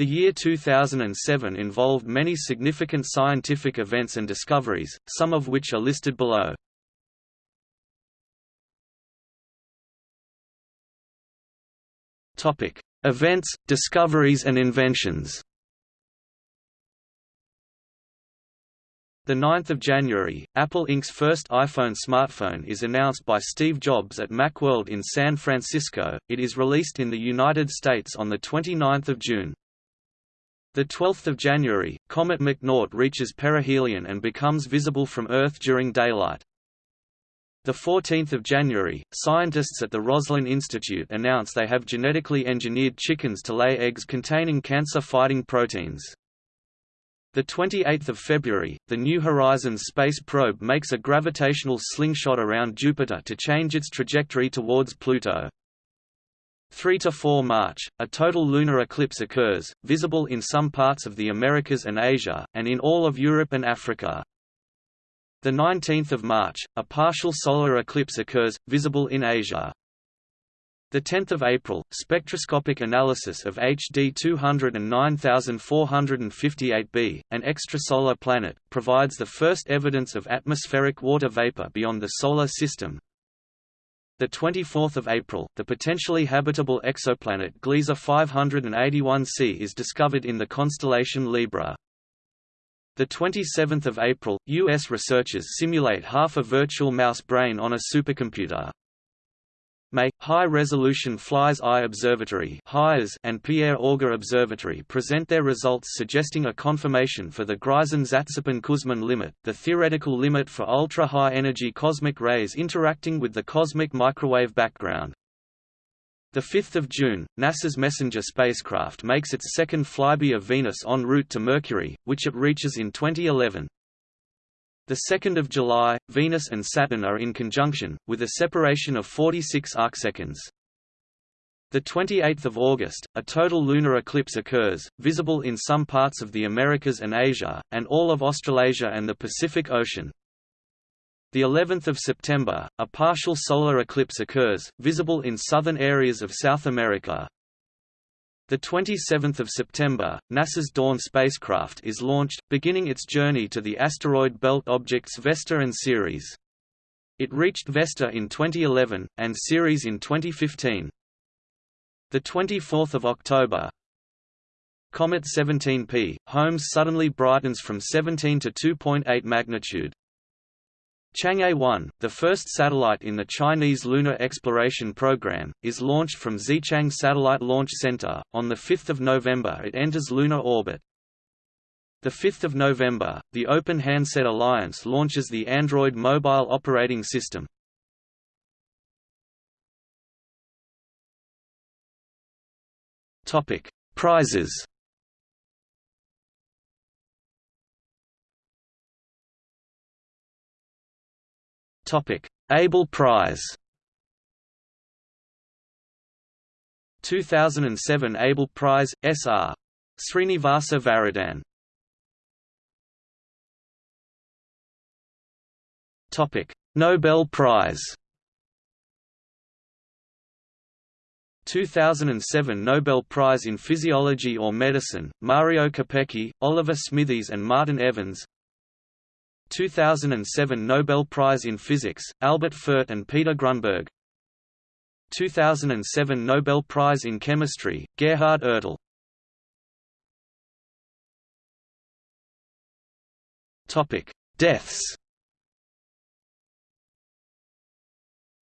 The year 2007 involved many significant scientific events and discoveries, some of which are listed below. Topic: Events, discoveries and inventions. The 9th of January, Apple Inc.'s first iPhone smartphone is announced by Steve Jobs at Macworld in San Francisco. It is released in the United States on the 29th of June. The 12th of January, comet McNaught reaches perihelion and becomes visible from Earth during daylight. The 14th of January, scientists at the Roslin Institute announce they have genetically engineered chickens to lay eggs containing cancer-fighting proteins. The 28th of February, the New Horizons space probe makes a gravitational slingshot around Jupiter to change its trajectory towards Pluto. 3 to 4 March, a total lunar eclipse occurs, visible in some parts of the Americas and Asia, and in all of Europe and Africa. The 19th of March, a partial solar eclipse occurs, visible in Asia. The 10th of April, spectroscopic analysis of HD 209458b, an extrasolar planet, provides the first evidence of atmospheric water vapor beyond the solar system, the 24th of April, the potentially habitable exoplanet Gliese 581c is discovered in the constellation Libra. The 27th of April, US researchers simulate half a virtual mouse brain on a supercomputer. May, High-Resolution Fly's Eye Observatory and Pierre Auger Observatory present their results suggesting a confirmation for the Greisen-Zatsepin-Kuzmin limit, the theoretical limit for ultra-high energy cosmic rays interacting with the cosmic microwave background. 5 June, NASA's Messenger spacecraft makes its second flyby of Venus en route to Mercury, which it reaches in 2011. The 2nd of July, Venus and Saturn are in conjunction, with a separation of 46 arcseconds. The 28th of August, a total lunar eclipse occurs, visible in some parts of the Americas and Asia, and all of Australasia and the Pacific Ocean. The 11th of September, a partial solar eclipse occurs, visible in southern areas of South America. The 27th of September, NASA's Dawn spacecraft is launched, beginning its journey to the asteroid belt objects Vesta and Ceres. It reached Vesta in 2011 and Ceres in 2015. The 24th of October, Comet 17P, Holmes suddenly brightens from 17 to 2.8 magnitude. Chang'e 1, the first satellite in the Chinese Lunar Exploration Program, is launched from Xichang Satellite Launch Center. On 5 November it enters lunar orbit. 5 November, the Open Handset Alliance launches the Android mobile operating system. Prizes Abel Prize. 2007 Abel Prize SR Srinivasa Varadhan. Topic: Nobel Prize. 2007 Nobel Prize in Physiology or Medicine, Mario Capecchi, Oliver Smithies and Martin Evans 2007 Nobel Prize in Physics, Albert Fert and Peter Grunberg 2007 Nobel Prize in Chemistry, Gerhard Ertl Deaths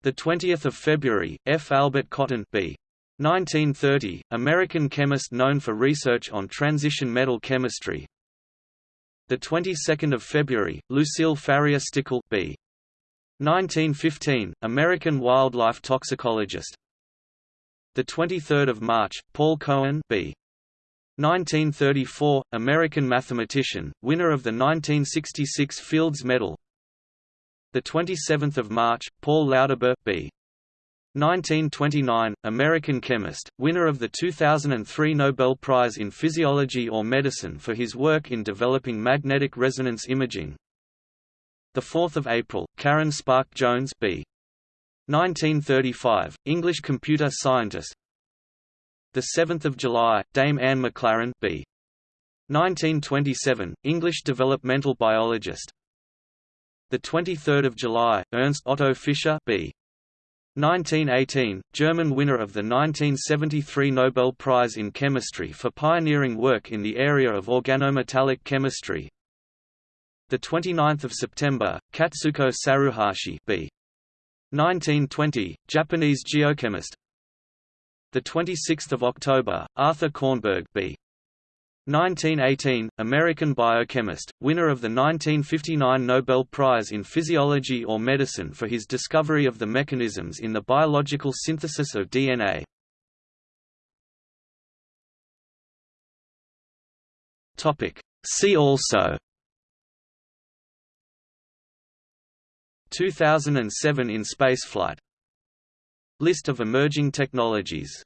The 20th of February, F. Albert Cotton B. 1930, American chemist known for research on transition metal chemistry, the 22nd of February, Lucille Farrier Stickel B. 1915, American wildlife toxicologist. The 23rd of March, Paul Cohen B. 1934, American mathematician, winner of the 1966 Fields Medal. The 27th of March, Paul Lauterbur B. 1929, American chemist, winner of the 2003 Nobel Prize in Physiology or Medicine for his work in developing magnetic resonance imaging. 4 April, Karen Spärck Jones B. 1935, English computer scientist The 7th of July, Dame Anne McLaren b. 1927, English developmental biologist. The 23rd of July, Ernst Otto Fischer, b. 1918, German winner of the 1973 Nobel Prize in Chemistry for pioneering work in the area of organometallic chemistry. The 29th of September, Katsuko Saruhashi, b. 1920, Japanese geochemist. The 26th of October, Arthur Kornberg, b. 1918, American biochemist, winner of the 1959 Nobel Prize in Physiology or Medicine for his discovery of the mechanisms in the biological synthesis of DNA. See also 2007 in spaceflight. List of emerging technologies